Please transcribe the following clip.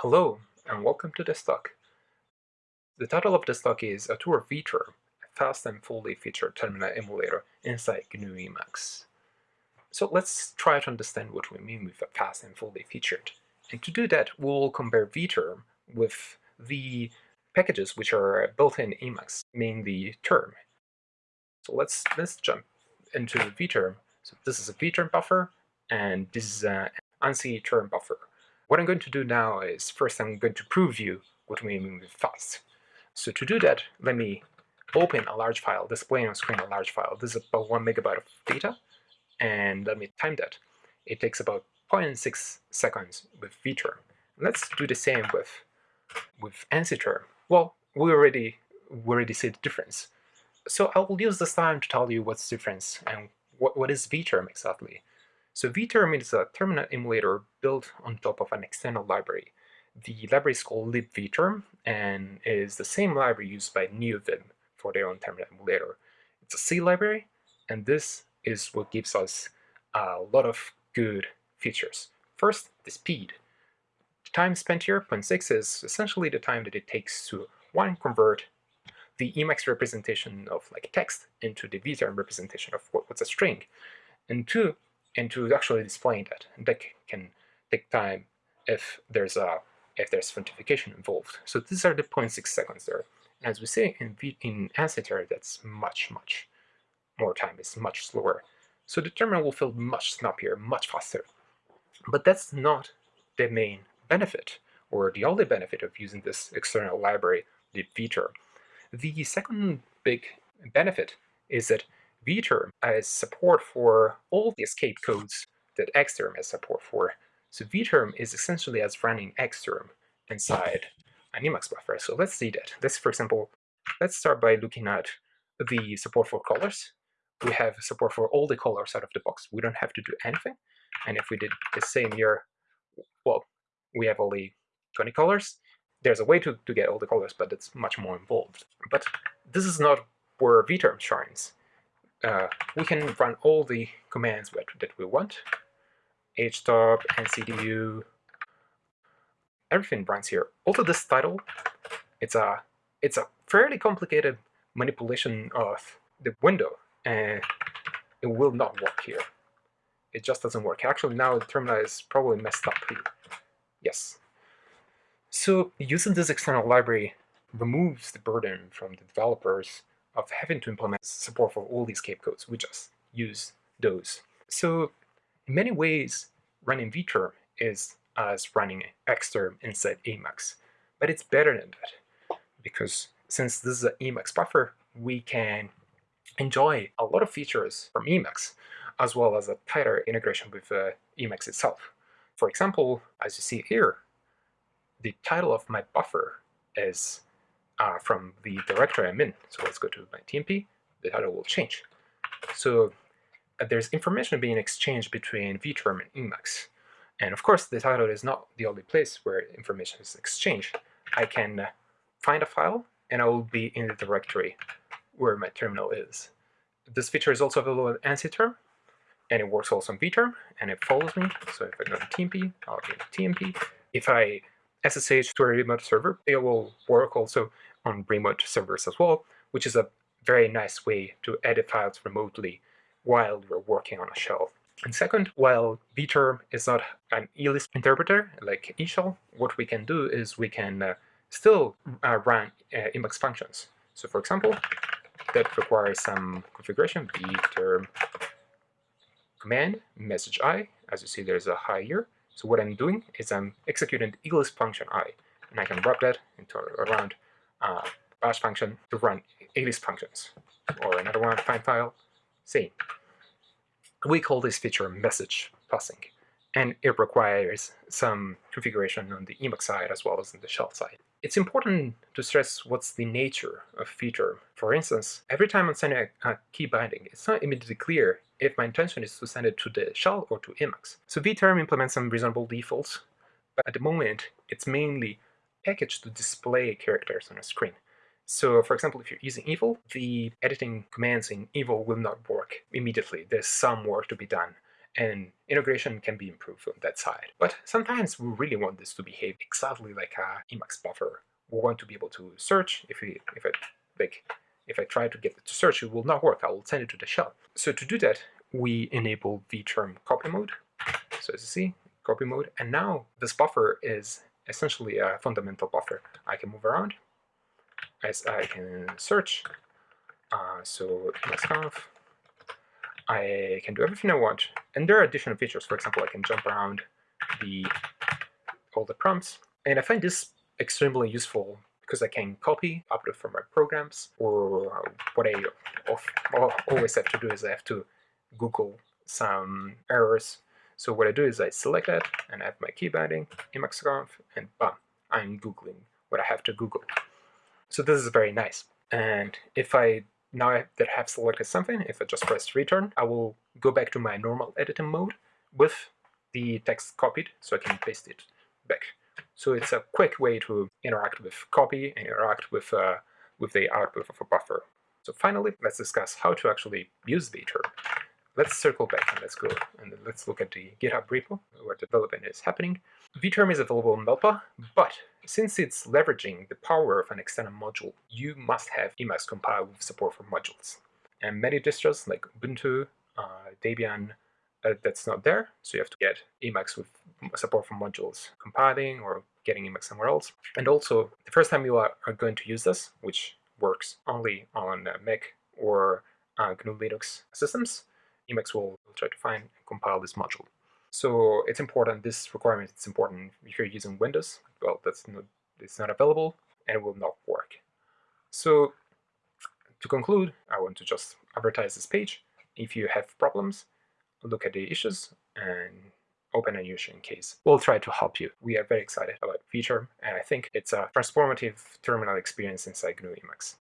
Hello, and welcome to this talk. The title of this talk is A Tour of vTerm, a fast and fully featured terminal emulator inside GNU Emacs. So let's try to understand what we mean with a fast and fully featured. And to do that, we'll compare vTerm with the packages which are built in Emacs, mainly term. So let's, let's jump into vTerm. So this is a vTerm buffer, and this is an ANSI term buffer. What I'm going to do now is first I'm going to prove you what we mean with fast. So to do that, let me open a large file, displaying on screen a large file. This is about one megabyte of data, and let me time that. It takes about 0.6 seconds with vTerm. Let's do the same with with ANSI. Well, we already we already see the difference. So I will use this time to tell you what's the difference and what, what is vTerm exactly. So vTerm is a terminal emulator built on top of an external library. The library is called libvterm and is the same library used by NeoVim for their own terminal emulator. It's a C library, and this is what gives us a lot of good features. First, the speed. The time spent here, 0.6, is essentially the time that it takes to, one, convert the Emacs representation of like text into the vTerm representation of what's a string, and two, and to actually displaying that. That can take time if there's a if there's authentication involved. So these are the 0.6 seconds there. As we say in v, in ANSI that's much much more time. It's much slower. So the terminal will feel much snappier, much faster. But that's not the main benefit, or the only benefit of using this external library, the vTerm. The second big benefit is that vTerm has support for all the escape codes that Xterm has support for. So vTerm is essentially as running Xterm inside an Emacs buffer. So let's see that. Let's, for example, let's start by looking at the support for colors. We have support for all the colors out of the box. We don't have to do anything. And if we did the same here, well, we have only 20 colors. There's a way to, to get all the colors, but it's much more involved. But this is not where vTerm shines uh, we can run all the commands that we want. htop, ncdu, everything runs here. Also this title, it's a, it's a fairly complicated manipulation of the window, and it will not work here. It just doesn't work. Actually, now the terminal is probably messed up here. Yes. So using this external library removes the burden from the developers of having to implement support for all these escape codes. We just use those. So in many ways, running vTerm is as running Xterm inside Emacs. But it's better than that, because since this is an Emacs buffer, we can enjoy a lot of features from Emacs, as well as a tighter integration with uh, Emacs itself. For example, as you see here, the title of my buffer is uh, from the directory I'm in. So let's go to my TMP, the title will change. So uh, there's information being exchanged between vTerm and Emacs. And of course, the title is not the only place where information is exchanged. I can uh, find a file, and I will be in the directory where my terminal is. This feature is also available in ANSI term, and it works also in vTerm, and it follows me. So if I go to TMP, I'll be in TMP. If I SSH to a remote server. It will work also on remote servers as well, which is a very nice way to edit files remotely while you're working on a shell. And second, while vTerm is not an ELISP interpreter like eShell, what we can do is we can uh, still uh, run uh, Emacs functions. So for example, that requires some configuration, vTerm command, message i, as you see there's a hi here, so what I'm doing is I'm executing the ELISP function i, and I can wrap that into around uh, bash function to run ELISP functions. Or another one, find file, same. We call this feature message passing, and it requires some configuration on the Emacs side as well as on the shell side. It's important to stress what's the nature of feature. For instance, every time I'm sending a, a key binding, it's not immediately clear if my intention is to send it to the shell or to Emacs. So vTerm implements some reasonable defaults, but at the moment, it's mainly packaged to display characters on a screen. So for example, if you're using Evil, the editing commands in Evil will not work immediately. There's some work to be done. and integration can be improved on that side. But sometimes we really want this to behave exactly like a Emacs buffer. We want to be able to search. If we, if I like, if I try to get it to search, it will not work. I will send it to the shell. So to do that, we enable the term copy mode. So as you see, copy mode, and now this buffer is essentially a fundamental buffer. I can move around, as I can search. Uh, so conf I can do everything I want. And there are additional features. For example, I can jump around the all the prompts. And I find this extremely useful because I can copy, upload from my programs, or um, what I always have to do is I have to Google some errors. So what I do is I select that and add my key binding, Emacsconf, and bam, I'm Googling what I have to Google. So this is very nice. And if I now that I have selected something, if I just press return, I will go back to my normal editing mode with the text copied so I can paste it back. So it's a quick way to interact with copy and interact with, uh, with the output of a buffer. So finally, let's discuss how to actually use vterm. Let's circle back and let's go and let's look at the GitHub repo where development is happening. vterm is available in Melpa, but since it's leveraging the power of an external module, you must have Emacs compile with support for modules. And many distros like Ubuntu, uh, Debian, that's not there, so you have to get Emacs with support for modules compiling or getting Emacs somewhere else. And also, the first time you are, are going to use this, which works only on uh, Mac or uh, GNU Linux systems, Emacs will try to find and compile this module. So it's important, this requirement is important if you're using Windows. Well, that's not, it's not available and it will not work. So to conclude, I want to just advertise this page. If you have problems, look at the issues and open a new in case. We'll try to help you. We are very excited about vterm, and I think it's a transformative terminal experience inside GNU Emacs.